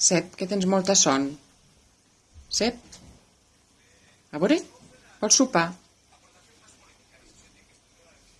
Sep que tens molta son. Sep? A veure, vols sopar?